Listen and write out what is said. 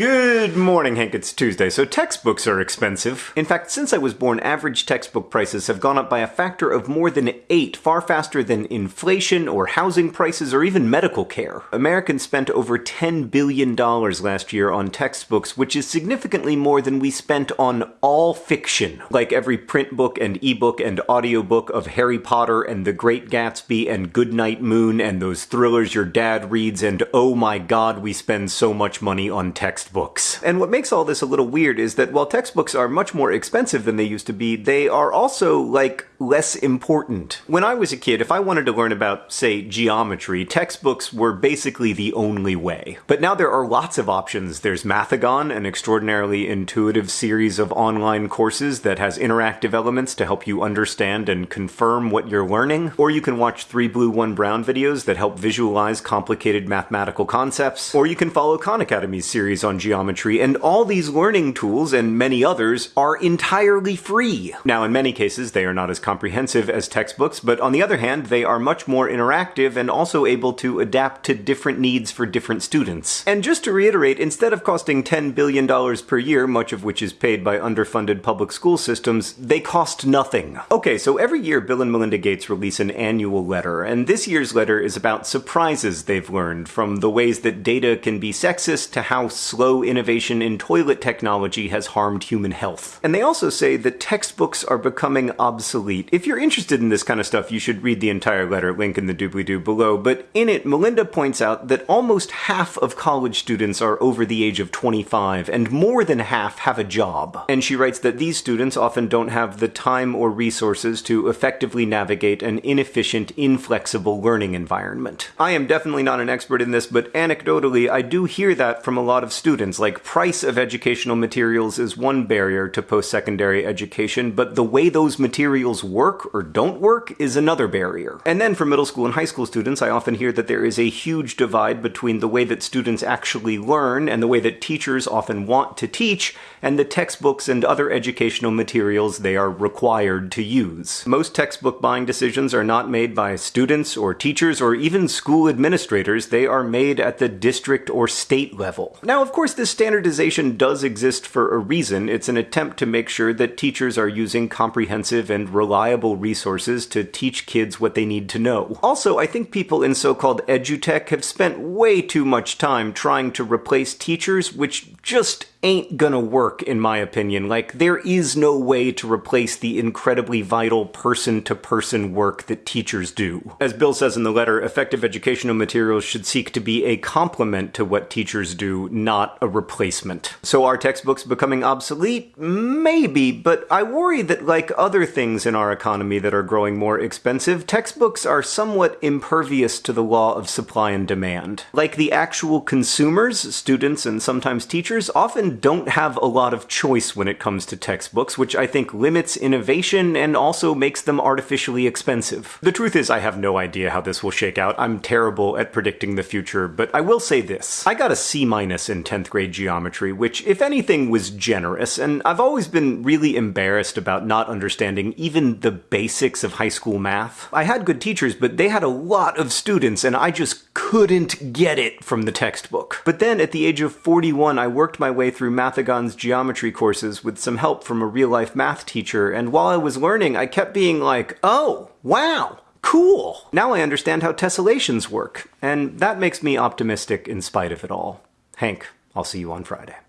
Good morning, Hank. It's Tuesday, so textbooks are expensive. In fact, since I was born, average textbook prices have gone up by a factor of more than eight, far faster than inflation or housing prices or even medical care. Americans spent over $10 billion last year on textbooks, which is significantly more than we spent on all fiction, like every print book and ebook and audiobook of Harry Potter and The Great Gatsby and Goodnight Moon and those thrillers your dad reads and oh my god, we spend so much money on textbooks textbooks. And what makes all this a little weird is that while textbooks are much more expensive than they used to be, they are also, like, less important. When I was a kid, if I wanted to learn about, say, geometry, textbooks were basically the only way. But now there are lots of options. There's Mathigon, an extraordinarily intuitive series of online courses that has interactive elements to help you understand and confirm what you're learning. Or you can watch 3 Blue 1 Brown videos that help visualize complicated mathematical concepts. Or you can follow Khan Academy's series on geometry, and all these learning tools and many others are entirely free. Now, in many cases, they are not as comprehensive as textbooks, but on the other hand, they are much more interactive and also able to adapt to different needs for different students. And just to reiterate, instead of costing $10 billion per year, much of which is paid by underfunded public school systems, they cost nothing. Okay, so every year Bill and Melinda Gates release an annual letter, and this year's letter is about surprises they've learned, from the ways that data can be sexist to how slow innovation in toilet technology has harmed human health. And they also say that textbooks are becoming obsolete. If you're interested in this kind of stuff, you should read the entire letter, link in the doobly-doo below, but in it, Melinda points out that almost half of college students are over the age of 25, and more than half have a job. And she writes that these students often don't have the time or resources to effectively navigate an inefficient, inflexible learning environment. I am definitely not an expert in this, but anecdotally, I do hear that from a lot of students. Like, price of educational materials is one barrier to post-secondary education, but the way those materials work or don't work is another barrier. And then for middle school and high school students, I often hear that there is a huge divide between the way that students actually learn and the way that teachers often want to teach, and the textbooks and other educational materials they are required to use. Most textbook buying decisions are not made by students or teachers or even school administrators, they are made at the district or state level. Now, of course, this standardization does exist for a reason. It's an attempt to make sure that teachers are using comprehensive and reliable resources to teach kids what they need to know. Also, I think people in so-called edutech have spent way too much time trying to replace teachers, which just ain't gonna work, in my opinion. Like, there is no way to replace the incredibly vital person-to-person work that teachers do. As Bill says in the letter, effective educational materials should seek to be a complement to what teachers do, not a replacement. So are textbooks becoming obsolete? Maybe, but I worry that like other things in our economy that are growing more expensive, textbooks are somewhat impervious to the law of supply and demand. Like the actual consumers, students and sometimes teachers, often don't have a lot of choice when it comes to textbooks, which I think limits innovation and also makes them artificially expensive. The truth is I have no idea how this will shake out. I'm terrible at predicting the future, but I will say this. I got a C minus in 10th grade geometry, which if anything was generous, and I've always been really embarrassed about not understanding even the basics of high school math. I had good teachers, but they had a lot of students and I just couldn't get it from the textbook. But then at the age of 41, I worked my way through Mathigon's geometry courses with some help from a real-life math teacher, and while I was learning, I kept being like, oh, wow, cool! Now I understand how tessellations work, and that makes me optimistic in spite of it all. Hank, I'll see you on Friday.